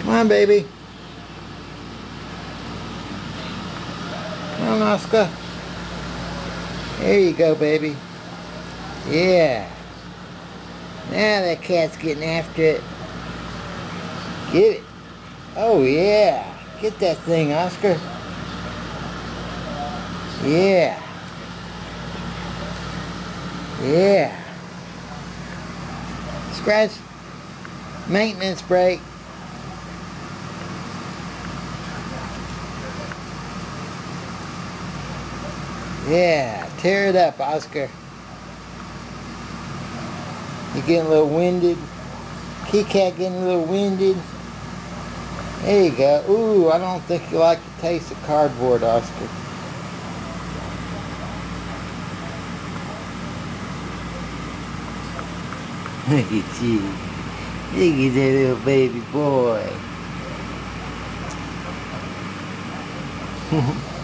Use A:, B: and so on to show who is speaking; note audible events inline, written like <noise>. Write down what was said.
A: Come on, baby. Come on, Oscar. There you go, baby. Yeah. Now that cat's getting after it. Get it. Oh, yeah. Get that thing, Oscar. Yeah. Yeah. Scratch. Maintenance break. Yeah, tear it up, Oscar. You're getting a little winded? Key cat getting a little winded? There you go. Ooh, I don't think you like the taste of cardboard, Oscar. <laughs> Look at you. Look at that little baby boy. <laughs>